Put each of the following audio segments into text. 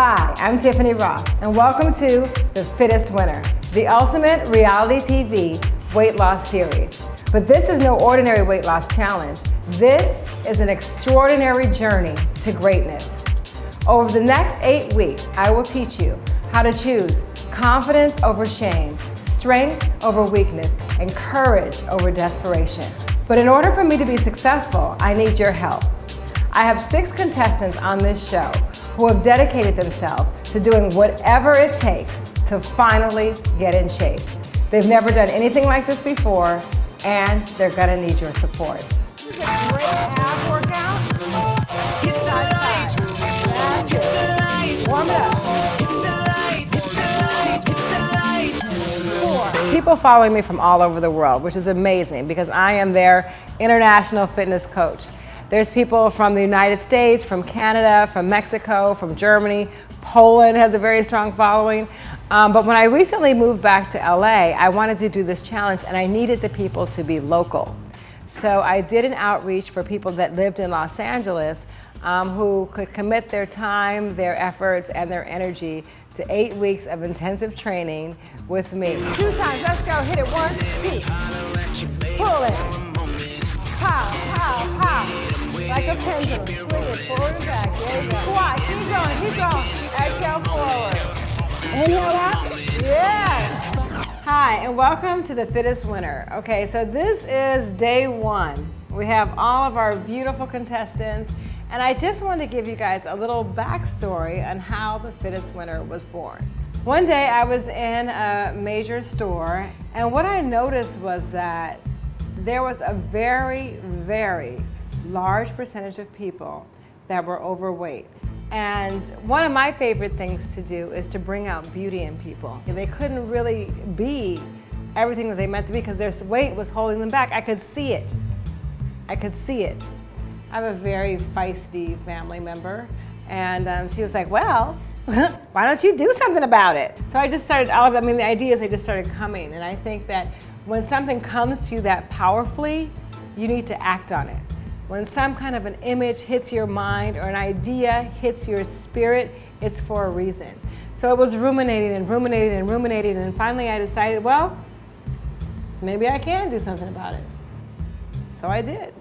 Hi, I'm Tiffany Roth, and welcome to The Fittest Winner, the ultimate reality TV weight loss series. But this is no ordinary weight loss challenge. This is an extraordinary journey to greatness. Over the next eight weeks, I will teach you how to choose confidence over shame, strength over weakness, and courage over desperation. But in order for me to be successful, I need your help. I have six contestants on this show who have dedicated themselves to doing whatever it takes to finally get in shape. They've never done anything like this before, and they're gonna need your support. People following me from all over the world, which is amazing because I am their international fitness coach. There's people from the United States, from Canada, from Mexico, from Germany. Poland has a very strong following. Um, but when I recently moved back to LA, I wanted to do this challenge and I needed the people to be local. So I did an outreach for people that lived in Los Angeles um, who could commit their time, their efforts, and their energy to eight weeks of intensive training with me. Two times, let's go, hit it, one, two. Pull it. Pow, pow, pow. Like a pendulum. Swing it forward and back. There you go. Squat. Keep going. Keep going. Exhale forward. Inhale out. Yes. Hi, and welcome to the Fittest Winner. Okay, so this is day one. We have all of our beautiful contestants, and I just wanted to give you guys a little backstory on how the Fittest Winner was born. One day I was in a major store, and what I noticed was that there was a very, very large percentage of people that were overweight. And one of my favorite things to do is to bring out beauty in people. They couldn't really be everything that they meant to be because their weight was holding them back. I could see it. I could see it. I have a very feisty family member and um, she was like, well, why don't you do something about it? So I just started, all of, I mean, the ideas, they just started coming. And I think that when something comes to you that powerfully, you need to act on it. When some kind of an image hits your mind or an idea hits your spirit, it's for a reason. So it was ruminating and ruminating and ruminating and finally I decided, well, maybe I can do something about it. So I did.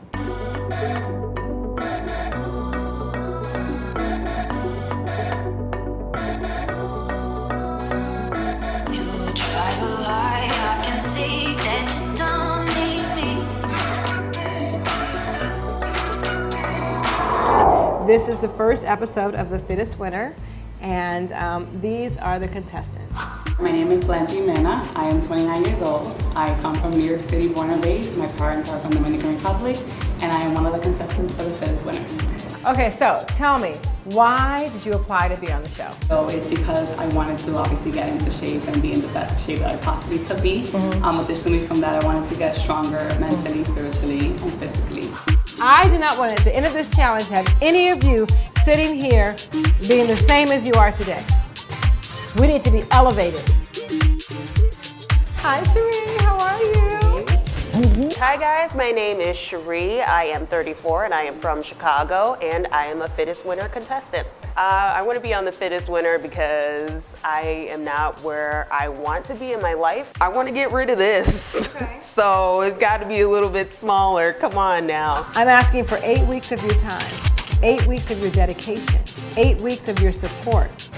This is the first episode of The Fittest Winner, and um, these are the contestants. My name is Blanche Mena. I am 29 years old. I come from New York City, born and raised. My parents are from the Dominican Republic, and I am one of the contestants for The Fittest Winners. Okay, so tell me, why did you apply to be on the show? So it's because I wanted to obviously get into shape and be in the best shape that I possibly could be. Mm -hmm. um, additionally from that, I wanted to get stronger mentally, spiritually, and physically. I do not want at the end of this challenge to have any of you sitting here being the same as you are today. We need to be elevated. Hi, Cherie. How are you? Hi guys, my name is Cherie. I am 34 and I am from Chicago and I am a Fittest Winner contestant. Uh, I want to be on the Fittest Winner because I am not where I want to be in my life. I want to get rid of this. Okay. so it's got to be a little bit smaller. Come on now. I'm asking for eight weeks of your time, eight weeks of your dedication, eight weeks of your support.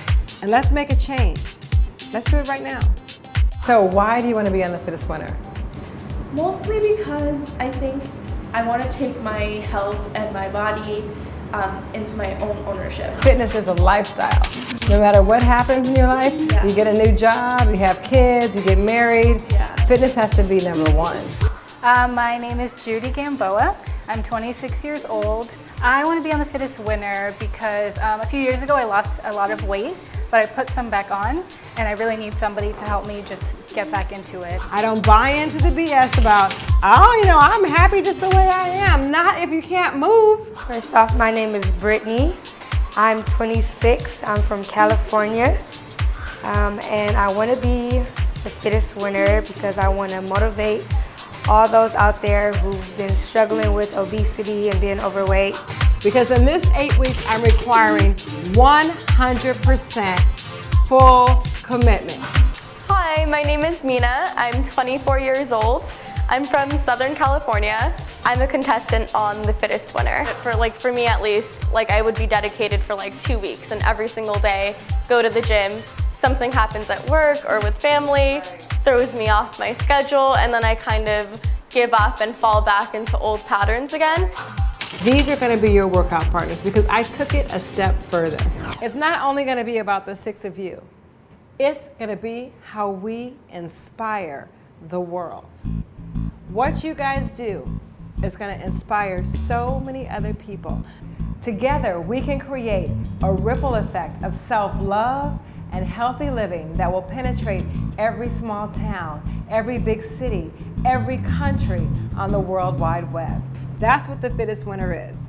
And let's make a change. Let's do it right now. So why do you want to be on the Fittest Winner? Mostly because I think I want to take my health and my body um, into my own ownership. Fitness is a lifestyle. No matter what happens in your life, yeah. you get a new job, you have kids, you get married, yeah. fitness has to be number one. Uh, my name is Judy Gamboa. I'm 26 years old. I want to be on the Fittest Winner because um, a few years ago I lost a lot of weight, but I put some back on and I really need somebody to help me just get back into it. I don't buy into the BS about, oh, you know, I'm happy just the way I am. Not if you can't move. First off, my name is Brittany. I'm 26. I'm from California. Um, and I want to be the fittest winner because I want to motivate all those out there who've been struggling with obesity and being overweight Because in this eight weeks, I'm requiring 100% full commitment. Hi, my name is Mina. I'm 24 years old. I'm from Southern California. I'm a contestant on The Fittest Winner. For like for me at least, like I would be dedicated for like two weeks and every single day go to the gym. Something happens at work or with family, throws me off my schedule, and then I kind of give up and fall back into old patterns again. These are going to be your workout partners because I took it a step further. It's not only going to be about the six of you. It's going to be how we inspire the world. What you guys do is going to inspire so many other people. Together, we can create a ripple effect of self-love and healthy living that will penetrate every small town, every big city, every country on the World Wide Web. That's what the fittest winner is.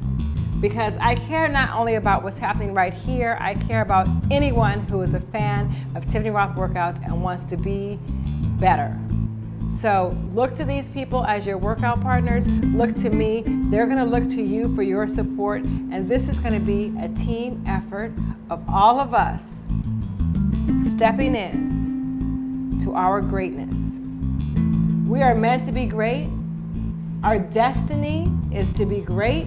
Because I care not only about what's happening right here, I care about anyone who is a fan of Tiffany Roth workouts and wants to be better. So look to these people as your workout partners. Look to me. They're going to look to you for your support. And this is going to be a team effort of all of us stepping in to our greatness. We are meant to be great. Our destiny is to be great.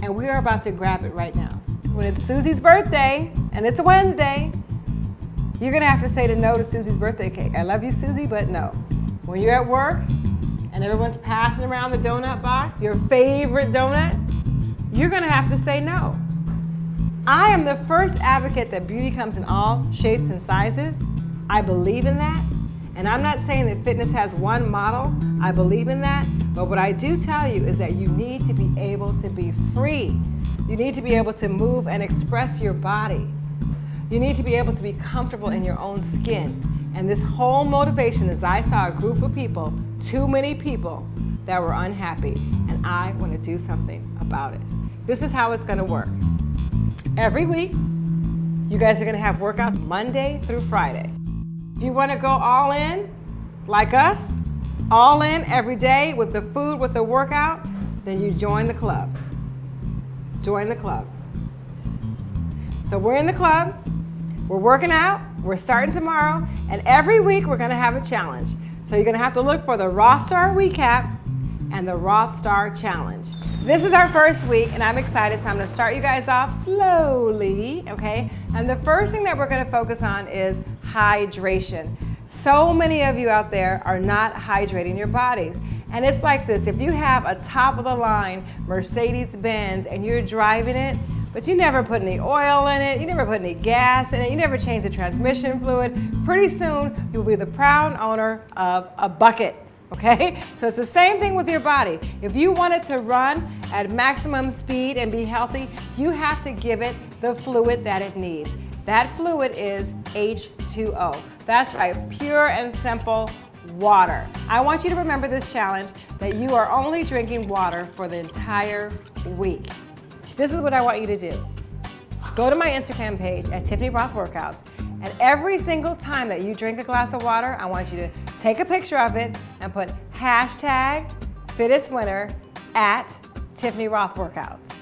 And we are about to grab it right now. When it's Susie's birthday, and it's a Wednesday, you're going to have to say to no to Susie's birthday cake. I love you, Susie, but no. When you're at work and everyone's passing around the donut box, your favorite donut, you're gonna have to say no. I am the first advocate that beauty comes in all shapes and sizes. I believe in that. And I'm not saying that fitness has one model. I believe in that. But what I do tell you is that you need to be able to be free. You need to be able to move and express your body. You need to be able to be comfortable in your own skin. And this whole motivation is I saw a group of people, too many people, that were unhappy, and I want to do something about it. This is how it's going to work. Every week, you guys are going to have workouts Monday through Friday. If you want to go all in, like us, all in every day with the food, with the workout, then you join the club. Join the club. So we're in the club, we're working out, we're starting tomorrow, and every week we're gonna have a challenge. So you're gonna have to look for the Rothstar Recap and the Rothstar Challenge. This is our first week, and I'm excited, so I'm gonna start you guys off slowly, okay? And the first thing that we're gonna focus on is hydration. So many of you out there are not hydrating your bodies. And it's like this, if you have a top of the line Mercedes-Benz and you're driving it, but you never put any oil in it, you never put any gas in it, you never change the transmission fluid. Pretty soon, you'll be the proud owner of a bucket, okay? So it's the same thing with your body. If you want it to run at maximum speed and be healthy, you have to give it the fluid that it needs. That fluid is H2O. That's right, pure and simple water. I want you to remember this challenge that you are only drinking water for the entire week. This is what I want you to do. Go to my Instagram page at Tiffany Roth Workouts, and every single time that you drink a glass of water, I want you to take a picture of it and put hashtag fittest winner at Tiffany Roth Workouts.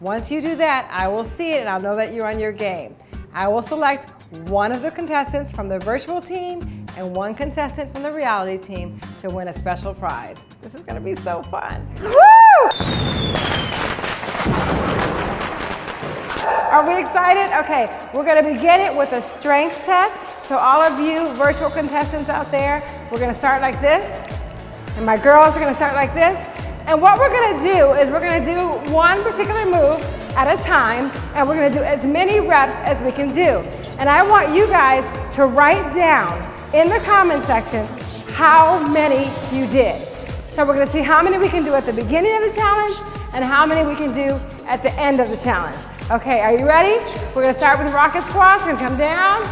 Once you do that, I will see it and I'll know that you're on your game. I will select one of the contestants from the virtual team and one contestant from the reality team to win a special prize. This is gonna be so fun. Woo! Are we excited? Okay, we're gonna begin it with a strength test. So all of you virtual contestants out there, we're gonna start like this. And my girls are gonna start like this. And what we're gonna do is we're gonna do one particular move at a time, and we're gonna do as many reps as we can do. And I want you guys to write down in the comment section how many you did. So we're gonna see how many we can do at the beginning of the challenge and how many we can do at the end of the challenge. Okay, are you ready? We're gonna start with rocket squats. Gonna come down.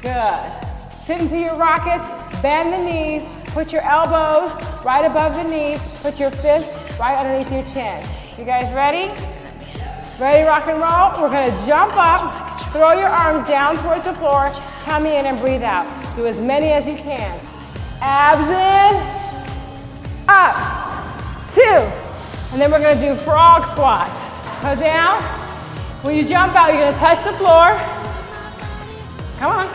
Good. Sit into your rockets, bend the knees, put your elbows right above the knees, put your fists right underneath your chin. You guys ready? Ready, rock and roll? We're gonna jump up, throw your arms down towards the floor, come in and breathe out. Do as many as you can. Abs in, up, two, And then we're gonna do frog squats. Go down. When you jump out, you're gonna touch the floor. Come on.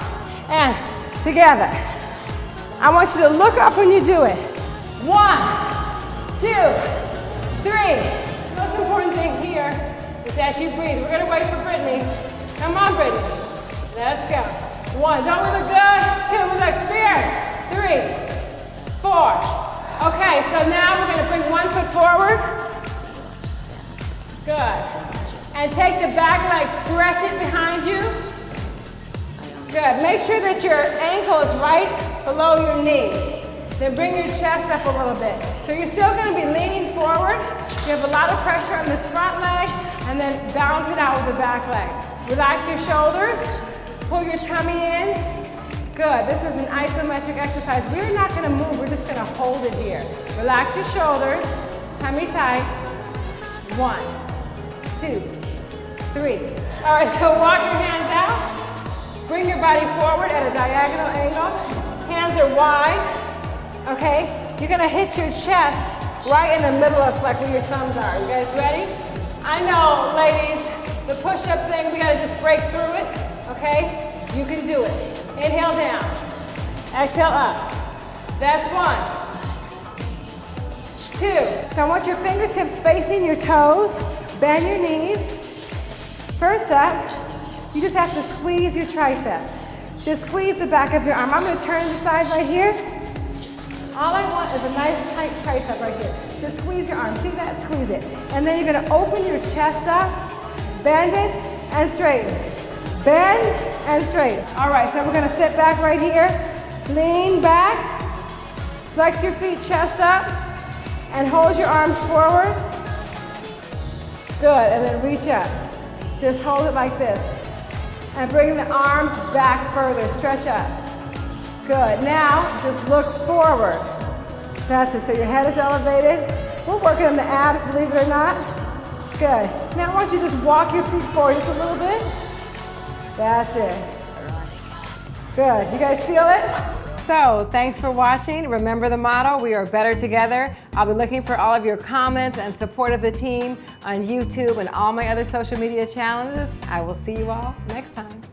And together. I want you to look up when you do it. One, two, three. The most important thing here is that you breathe. We're gonna wait for Brittany. Come on, Brittany. Let's go. One, don't we look good? Two, we look fierce. Three, four. Okay, so now we're gonna bring one foot forward. Good. And take the back leg, stretch it behind you. Good. Make sure that your ankle is right below your knee. Then bring your chest up a little bit. So you're still going to be leaning forward. You have a lot of pressure on this front leg, and then balance it out with the back leg. Relax your shoulders. Pull your tummy in. Good. This is an isometric exercise. We're not to move. We're just to hold it here. Relax your shoulders. Tummy tight. One, two, three. All right, so walk your hands out. Bring your body forward at a diagonal angle. Hands are wide, okay? You're gonna hit your chest right in the middle of like where your thumbs are. You guys ready? I know, ladies, the push-up thing, we gotta just break through it, okay? You can do it. Inhale down, exhale up. That's one. Two. So I want your fingertips facing your toes. Bend your knees. First up, you just have to squeeze your triceps. Just squeeze the back of your arm. I'm gonna turn the side right here. All I want is a nice tight tricep right here. Just squeeze your arm. See that? Squeeze it. And then you're gonna open your chest up, bend it, and straighten. Bend and straight. All right, so we're gonna sit back right here. Lean back. Flex your feet, chest up, and hold your arms forward. Good, and then reach up. Just hold it like this. And bring the arms back further, stretch up. Good, now just look forward. That's it, so your head is elevated. We're working on the abs, believe it or not. Good, now I want you to just walk your feet forward just a little bit. That's it. Good, you guys feel it? So, thanks for watching. Remember the motto, we are better together. I'll be looking for all of your comments and support of the team on YouTube and all my other social media challenges. I will see you all next time.